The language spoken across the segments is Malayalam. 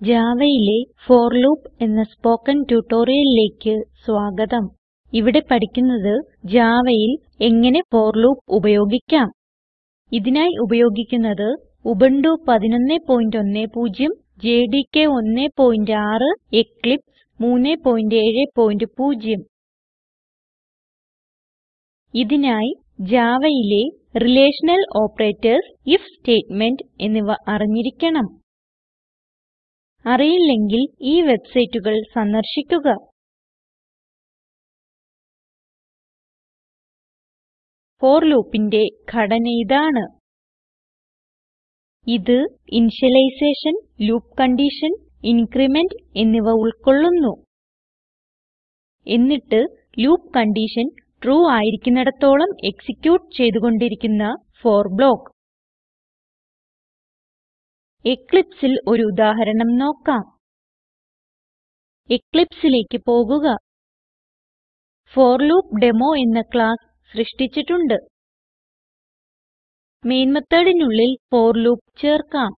Javaയിലെ ഫോർ ലൂപ്പ് എന്ന സ്പോകെൻ ട്യൂട്ടോറിയലിലേക്ക് സ്വാഗതം. ഇവിടെ പഠിക്കുന്നത് ജാവയിൽ എങ്ങനെ ഫോർ ലൂപ്പ് ഉപയോഗിക്കാം. ഇതിനായി ഉപയോഗിക്കുന്നത് ഉബുന്റു 1110 ജെഡികെ 16 എക്ലിപ്സ് 370 ഇതിനായി ജാവയിലെ റിലേഷണൽ ഓപ്പറേറ്റർസ് ഐഎഫ് സ്റ്റേറ്റ്മെന്റ് എന്നിവ അറിഞ്ഞിരിക്കണം. അറിയില്ലെങ്കിൽ ഈ വെബ്സൈറ്റുകൾ സന്ദർശിക്കുക. ഫോർ ലൂപ്പിന്റെ ഘടന ഇതാണ്. ഇത് ഇനിഷ്യലൈസേഷൻ ലൂപ്പ് കണ്ടീഷൻ ഇൻക്രിമെന്റ് എന്നിവ ഉൾക്കൊള്ളുന്നു. എന്നിട്ട് ലൂപ്പ് കണ്ടീഷൻ ട്രൂ ആയിരിക്കുന്നിടത്തോളം എക്സിക്യൂട്ട് ചെയ്തുകൊണ്ടിരിക്കുന്ന ഫോർ ബ്ലോക്ക്. Eclipseൽ ഒരു ഉദാഹരണം നോക്കാം. Eclipseലേക്ക് പോകുക. ഡെമോ എന്ന ക്ലാസ് സൃഷ്ടിച്ചിട്ടുണ്ട്. മെയിൻ methodനുള്ളിൽ ഫോർ ലൂപ്പ് ചേർക്കാം.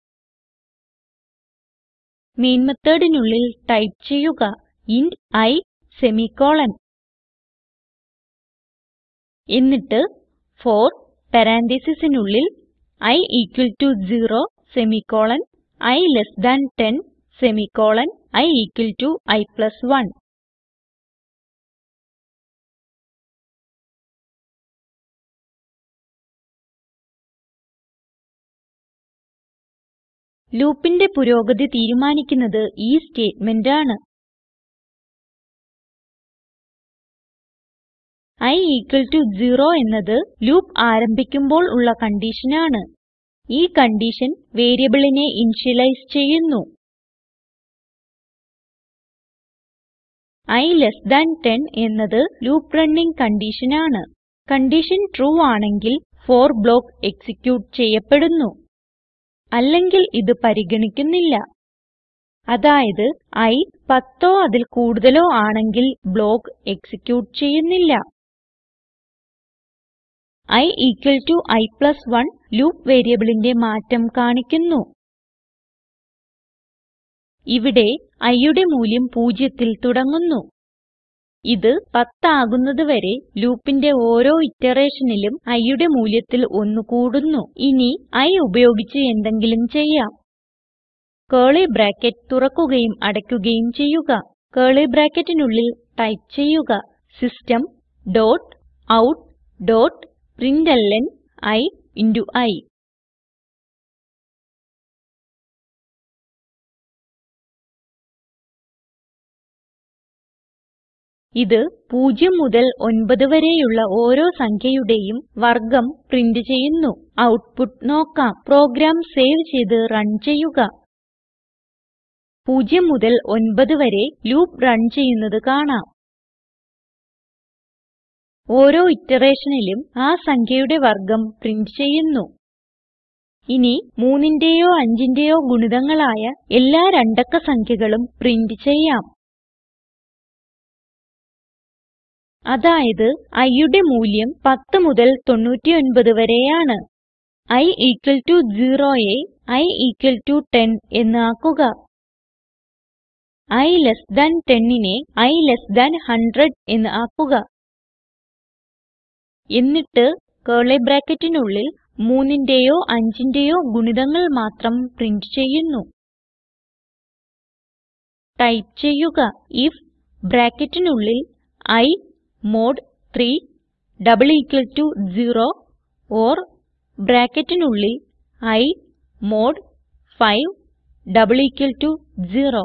മെയിൻ methodനുള്ളിൽ ടൈപ്പ് ചെയ്യുക ഇന്റ് i സെമിക്കോളൻ എന്നിട്ട് ഫോർ പരാൻതീസിസിനുള്ളിൽ i equal to 0 semicolon i less than 10 semicolon i equal to i plus 1 ലൂപ്പിന്റെ പുരോഗതി തീരുമാനിക്കുന്നത് ഈ സ്റ്റേറ്റ്മെന്റ് ആണ്. i ഇക്വൽ ടോ 0 എന്നത് ലൂപ്പ് ആരംഭിക്കുമ്പോൾ ഉള്ള കൺഡിഷൻ ആണ്. ഈ കൺഡിഷൻ വേരിയബിളിനെ ഇനിഷ്യലൈസ് ചെയ്യുന്നു. I ലെസ് താൻ 10 എന്നത് ലൂപ്പ് റണ്ണിംഗ് കൺഡിഷൻ ആണ്. കൺഡിഷൻ ട്രൂ ആണെങ്കിൽ ഫോർ ബ്ലോക്ക് എക്സിക്യൂട്ട് ചെയ്യപ്പെടുന്നു. അല്ലെങ്കിൽ ഇത് പരിഗണിക്കുന്നില്ല. അതായത് i പത്തോ അതിൽ കൂടുതലോ ആണെങ്കിൽ ബ്ലോക്ക് എക്സിക്യൂട്ട് ചെയ്യുന്നില്ല. I i പ്ലസ് 1 ലൂപ്പ് വേരിയബിളിന്റെ മാറ്റം കാണിക്കുന്നു. ഇവിടെ iയുടെ മൂല്യം 0ത്തിൽ തുടങ്ങുന്നു. ഇത് 10 ആകുന്നത് വരെ ലൂപ്പിന്റെ ഓരോ iterationലും iയുടെ മൂല്യത്തിൽ 1 കൂടുന്നു. ഇനി i ഉപയോഗിച്ച് എന്തെങ്കിലും ചെയ്യാം. കർലി ബ്രാക്കറ്റ് തുറക്കുകയും അടയ്ക്കുകയും ചെയ്യുക. കർലി ബ്രാക്കറ്റിനുള്ളിൽ ടൈപ്പ് ചെയ്യുക. System dot out dot println i into i. ഇത് 0 മുതൽ 9 വരെയുള്ള ഓരോ സംഖ്യയുടെയും വർഗം പ്രിന്റ് ചെയ്യുന്നു. ഔട്ട്പുട്ട് നോക്കാം. പ്രോഗ്രാം സേവ് ചെയ്ത് റൺ ചെയ്യുക. 0 മുതൽ 9 വരെ ലൂപ്പ് റൺ ചെയ്യുന്നത് കാണാം. ഓരോ iterationലും ആ സംഖ്യയുടെ വർഗം പ്രിന്റ് ചെയ്യുന്നു. ഇനി 3ന്റെയോ 5ന്റെയോ ഗുണിതങ്ങളായ എല്ലാ രണ്ടക്ക സംഖ്യകളും പ്രിന്റ് ചെയ്യാം. അതായത് i യുടെ മൂല്യം 10 മുതൽ 99 വരെയാണ്. i ഇക്വൽ ടോ 0യെ i ഇക്വൽ ടോ 10 എന്ന് ആക്കുക i ലെസ് താൻ 10നെ i ലെസ് താൻ 100 എന്ന് ആക്കുക. എന്നിട്ട് കർലി ബ്രാക്കറ്റിനുള്ളിൽ 3ന്റെയോ 5ന്റെയോ ഗുണിതങ്ങൾ മാത്രം പ്രിന്റ് ചെയ്യുന്നു. ടൈപ്പ് ചെയ്യുക. ഐഎഫ് ബ്രാക്കറ്റിനുള്ളിൽ i mod 3 double equal to 0 or ബ്രാക്കറ്റിനുള്ളിൽ i mod 5 double equal to 0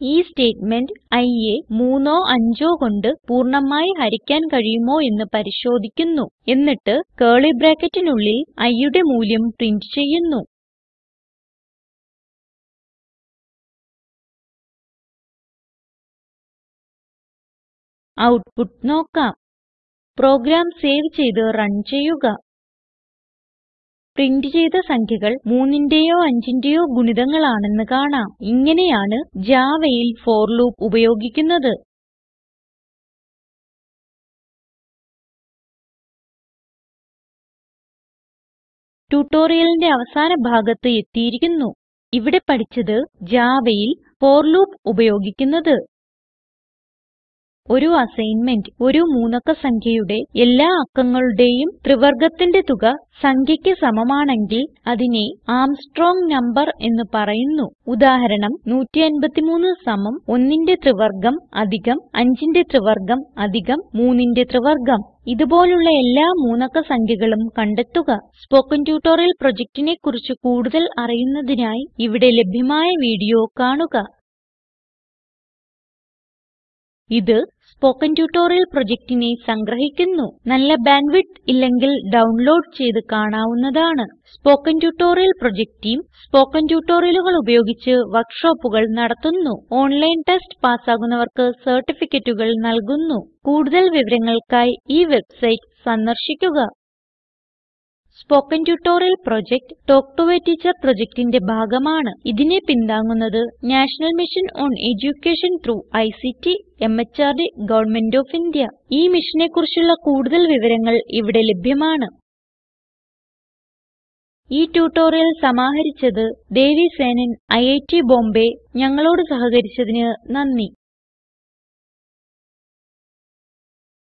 ഈ സ്റ്റേറ്റ്മെന്റ് iയെ മൂന്നോ അഞ്ചോ കൊണ്ട് പൂർണമായി ഹരിക്കാൻ കഴിയുമോ എന്ന് പരിശോധിക്കുന്നു. എന്നിട്ട് കർലി ബ്രാക്കറ്റിനുള്ളിൽ iയുടെ മൂല്യം പ്രിന്റ് ചെയ്യുന്നു. ഔട്ട്പുട്ട് നോക്കാം. പ്രോഗ്രാം സേവ് ചെയ്ത് റൺ ചെയ്യുക. പ്രിന്റ് ചെയ്ത സംഖ്യകൾ 3ന്റെയോ 5ന്റെയോ ഗുണിതങ്ങളാണെന്ന് കാണാം. ഇങ്ങനെയാണ് ജാവയിൽ ഫോർ ലൂപ്പ് ഉപയോഗിക്കുന്നത്. ട്യൂട്ടോറിയലിന്റെ അവസാന ഭാഗത്ത് എത്തിയിരിക്കുന്നു. ഇവിടെ പഠിച്ചത് ജാവയിൽ ഫോർ ലൂപ്പ് ഉപയോഗിക്കുന്നത്. ഒരു അസൈൻമെന്റ് ഒരു മൂന്നക്ക സംഖ്യയുടെ എല്ലാ അക്കങ്ങളുടെയും ത്രിവർഗത്തിന്റെ തുക സംഖ്യയ്ക്ക് സമമാണെങ്കിൽ അതിനെ ആർമ്സ്ട്രോങ് നമ്പർ എന്ന് പറയുന്നു. ഉദാഹരണം 153 സമം 1ന്റെ ത്രിവർഗം അധികം 5ന്റെ ത്രിവർഗം അധികം 3ന്റെ ത്രിവർഗം. ഇതുപോലുള്ള എല്ലാ മൂന്നക്ക സംഖ്യകളും കണ്ടെത്തുക. സ്പോകെൻ ട്യൂട്ടോറിയൽ പ്രൊജക്റ്റിനെ കുറിച്ച് കൂടുതൽ അറിയുന്നതിനായി ഇവിടെ ലഭ്യമായ വീഡിയോ കാണുക. ഇത് സ്പോകെൻ ട്യൂട്ടോറിയൽ പ്രൊജക്റ്റിനെ സംഗ്രഹിക്കുന്നു. നല്ല ബാൻഡ്വിഡ്ത്ത് ഇല്ലെങ്കിൽ ഡൗൺലോഡ് ചെയ്ത് കാണാവുന്നതാണ്. Spoken tutorial project team spoken ട്യൂട്ടോറിയലുകൾ ഉപയോഗിച്ച് വർക്ക്ഷോപ്പുകൾ നടത്തുന്നു. ഓൺലൈൻ ടെസ്റ്റ് പാസ്സാകുന്നവർക്ക് സർട്ടിഫിക്കറ്റുകൾ നൽകുന്നു. കൂടുതൽ വിവരങ്ങൾക്കായി ഈ വെബ്സൈറ്റ് സന്ദർശിക്കുക. Spoken tutorial project talk to a teacher പ്രൊജക്റ്റിന്റെ ഭാഗമാണ്. ഇതിനെ പിന്താങ്ങുന്നത് national mission on education through ICT MHRD government of India. ഈ മിഷനെ കുറിച്ചുള്ള കൂടുതൽ വിവരങ്ങൾ ഇവിടെ ലഭ്യമാണ്. ഈ ട്യൂട്ടോറിയൽ സമാഹരിച്ചത് ദേവി സേനൻ ഐറ്റ് ബോംബേ. ഞങ്ങളോട് സഹകരിച്ചതിന് നന്ദി.